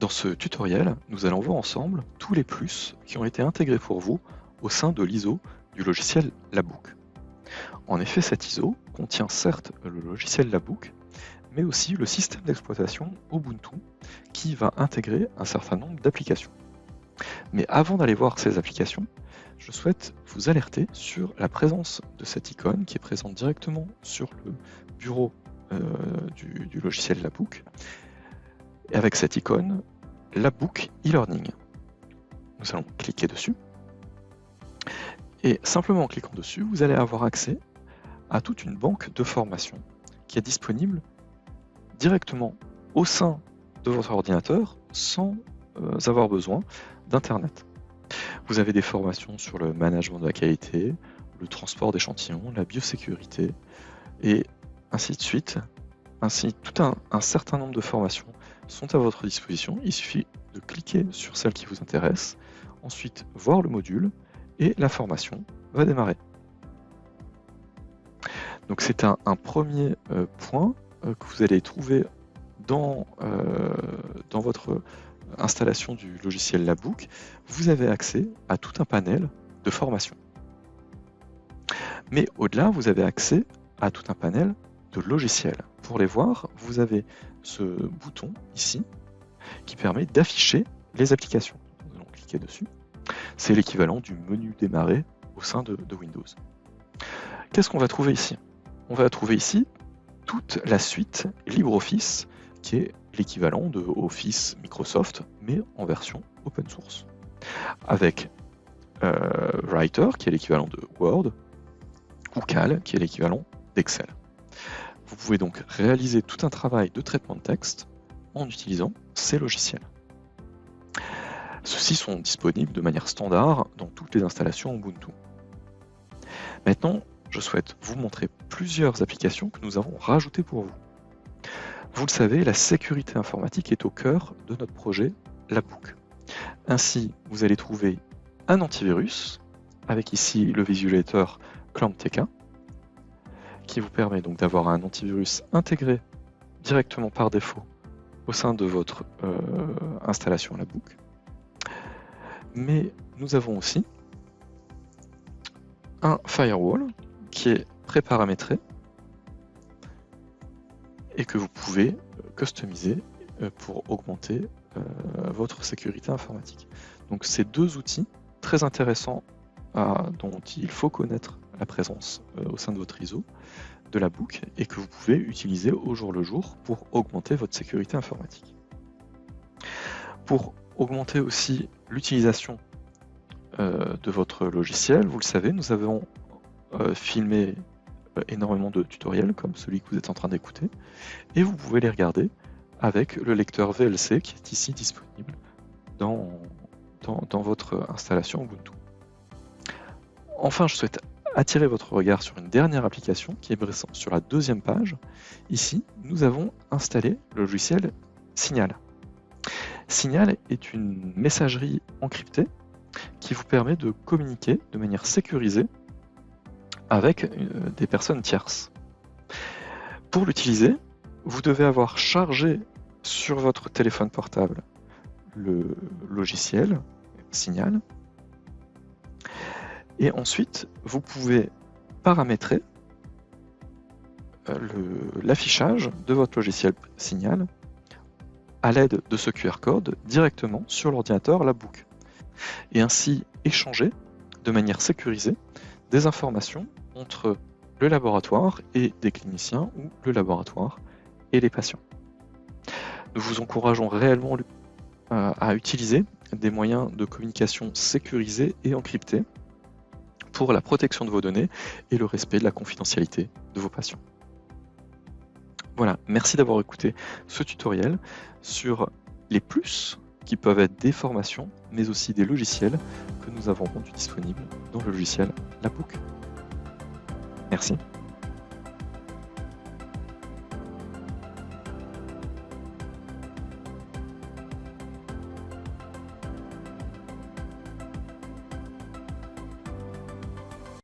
Dans ce tutoriel, nous allons voir ensemble tous les plus qui ont été intégrés pour vous au sein de l'ISO du logiciel Labook. En effet, cet ISO contient certes le logiciel Labook, mais aussi le système d'exploitation Ubuntu qui va intégrer un certain nombre d'applications. Mais avant d'aller voir ces applications, je souhaite vous alerter sur la présence de cette icône qui est présente directement sur le bureau euh, du, du, logiciel Labook. Et avec cette icône, Labook e-learning. Nous allons cliquer dessus. Et simplement en cliquant dessus, vous allez avoir accès à toute une banque de formation qui est disponible directement au sein de votre ordinateur sans euh, avoir besoin d'Internet. Vous avez des formations sur le management de la qualité, le transport d'échantillons, la biosécurité, et ainsi de suite. Ainsi, tout un, certain nombre de formations sont à votre disposition. Il suffit de cliquer sur celle qui vous intéresse, ensuite voir le module, et la formation va démarrer. Donc c'est un, premier euh, point euh, que vous allez trouver dans, euh, votre installation du logiciel Labook, vous avez accès à tout un panel de formation. Mais au-delà, vous avez accès à tout un panel de logiciels. Pour les voir, vous avez ce bouton ici qui permet d'afficher les applications. Nous allons cliquer dessus. C'est l'équivalent du menu démarrer au sein de, de Windows. Qu'est-ce qu'on va trouver ici? On va trouver ici toute la suite LibreOffice qui est l'équivalent de Office Microsoft, mais en version open source. Avec euh, Writer, qui est l'équivalent de Word, ou Cal, qui est l'équivalent d'Excel. Vous pouvez donc réaliser tout un travail de traitement de texte en utilisant ces logiciels. Ceux-ci sont disponibles de manière standard dans toutes les installations Ubuntu. Maintenant, je souhaite vous montrer plusieurs applications que nous avons rajoutées pour vous. Vous le savez, la sécurité informatique est au cœur de notre projet Labook. Ainsi, vous allez trouver un antivirus, avec ici le visualisateur ClampTK, qui vous permet donc d'avoir un antivirus intégré directement par défaut au sein de votre euh, installation Labook. Mais nous avons aussi un firewall qui est préparamétré et que vous pouvez euh, customiser euh, pour augmenter votre sécurité informatique. Donc c'est deux outils très intéressants dont il faut connaître la présence au sein de votre ISO de la book et que vous pouvez utiliser au jour le jour pour augmenter votre sécurité informatique. Pour augmenter aussi l'utilisation de votre logiciel, vous le savez, nous avons filmé euh, énormément de tutoriels comme celui que vous êtes en train d'écouter et vous pouvez les regarder avec le lecteur VLC qui est ici disponible dans, dans, votre installation Ubuntu. Enfin, je souhaite attirer votre regard sur une dernière application qui est sur la deuxième page. Ici, nous avons installé le logiciel Signal. Signal est une messagerie encryptée qui vous permet de communiquer de manière sécurisée avec euh, des personnes tierces. Pour l'utiliser, vous devez avoir chargé sur votre téléphone portable le logiciel Signal. Et ensuite, vous pouvez paramétrer euh, l'affichage de votre logiciel Signal à l'aide de ce QR code directement sur l'ordinateur la book et ainsi échanger de manière sécurisée des informations entre le laboratoire et des cliniciens ou le laboratoire et les patients. Nous vous encourageons réellement euh, à utiliser des moyens de communication sécurisés et encryptés pour la protection de vos données et le respect de la confidentialité de vos patients. Voilà, merci d'avoir écouté ce tutoriel sur les plus qui peuvent être des formations, mais aussi des logiciels que nous avons rendus disponibles dans le logiciel La Merci.